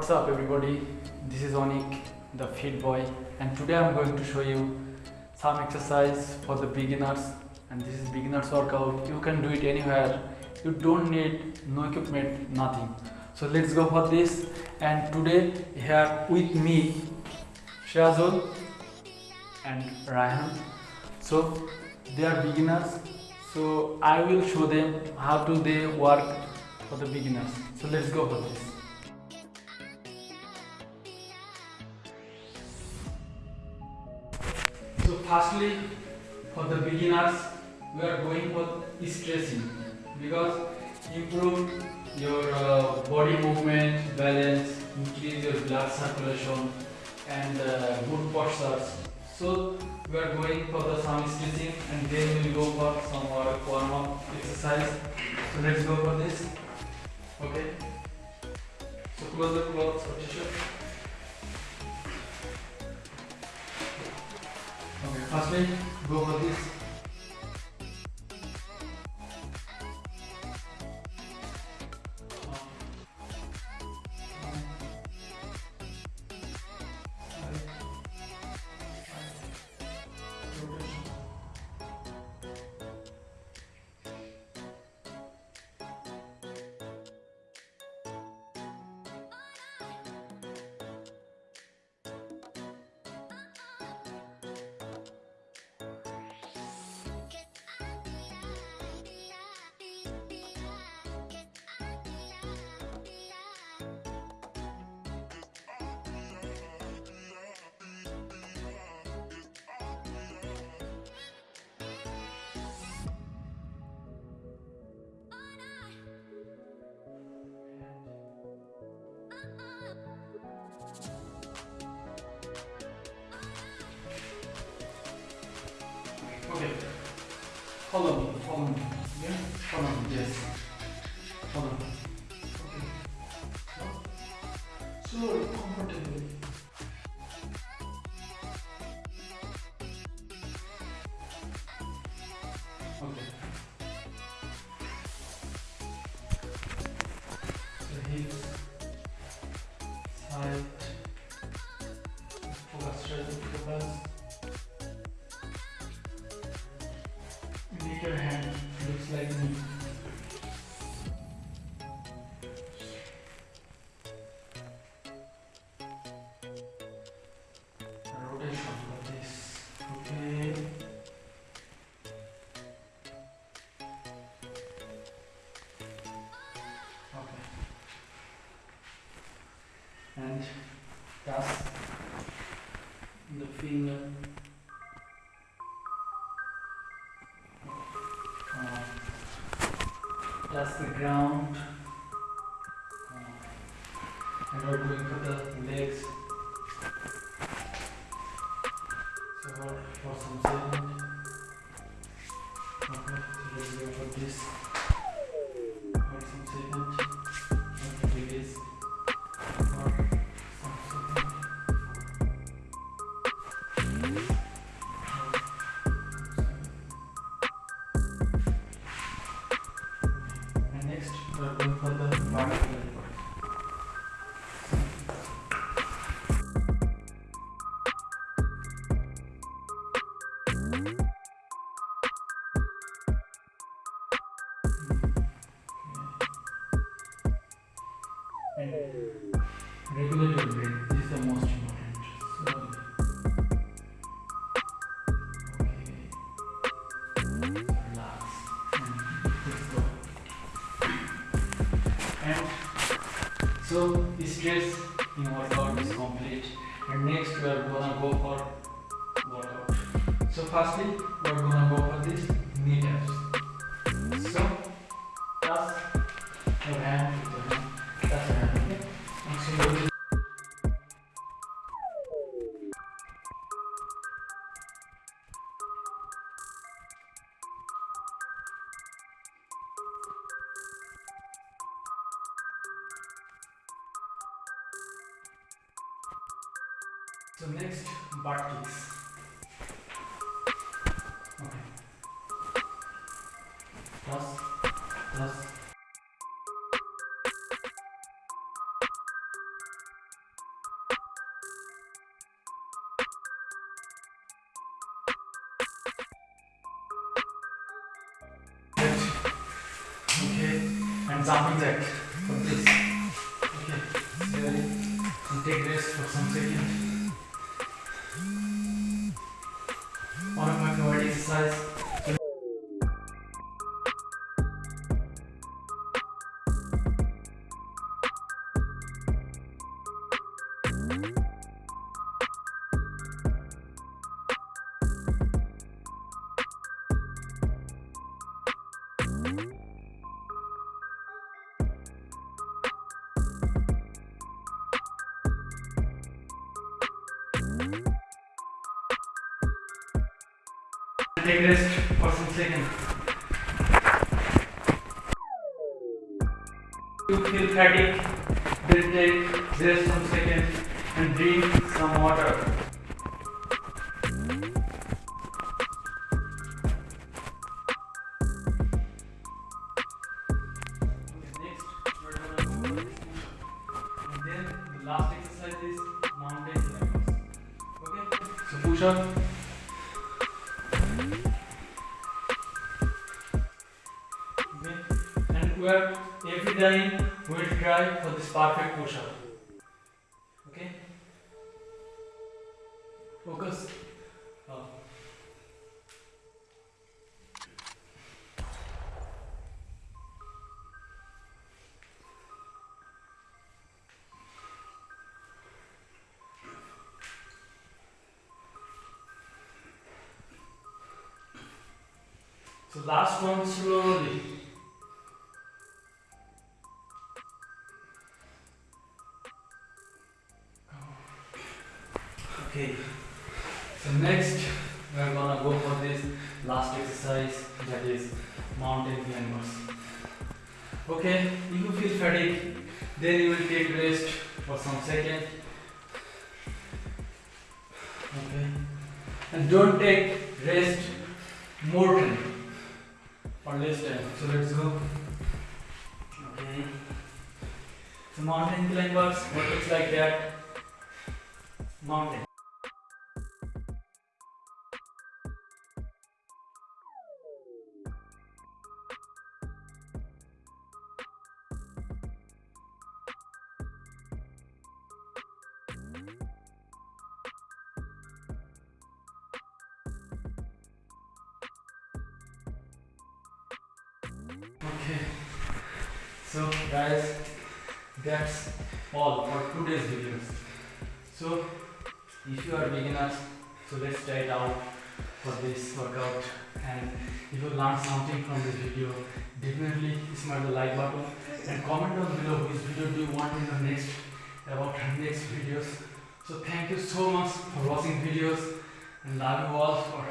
What's up everybody? This is Onik, the fit boy and today I'm going to show you some exercise for the beginners and this is beginners workout. You can do it anywhere. You don't need no equipment, nothing. So let's go for this and today here with me Shazul and Ryan. So they are beginners. So I will show them how to they work for the beginners. So let's go for this. Firstly, for the beginners, we are going for stretching because improve your uh, body movement, balance, increase your blood circulation, and uh, good postures. So we are going for the some stretching, and then we will go for some uh, warm up exercise. So let's go for this. Okay. So close the clothes or t-shirt. Okay, firstly, go for. Follow me, follow me. Yeah? Follow me, yes. Follow me. Okay. So, slowly, comfortably. Okay. So, hips, And that's the finger. Uh, that's the ground. Uh, and we're going for the legs. So for, for some second. Okay, so let's go for this. Next, we are going for the vertical lever. And regulate your And so stress in workout is complete. And next we are gonna go for workout. So firstly we are gonna go for this knee taps. So touch your hand So next, butt kicks. Okay. Plus, plus. Okay, and jumping jack from this. Okay, ready? Take rest for some seconds. Take rest for some seconds. You feel fatigue, then take rest some seconds and drink some water. Next we're gonna push-up. And then the last exercise is mountain climbers. Okay? So push up. Are every time we will try for this perfect push up. Okay? Focus. Oh. So last one slowly. Next we are gonna go for this last exercise that is mountain climbers. Okay, if you feel fatigue, then you will take rest for some second. Okay. And don't take rest more time or less time. So let's go. Okay. So mountain climbers, what looks like that? Mountain. Okay. So guys, that's all for today's videos. So if you are beginners, so let's try it out for this workout. And if you learned something from this video, definitely smash the like button and comment down below which video do you want in the next about next videos. So thank you so much for watching videos and love you all for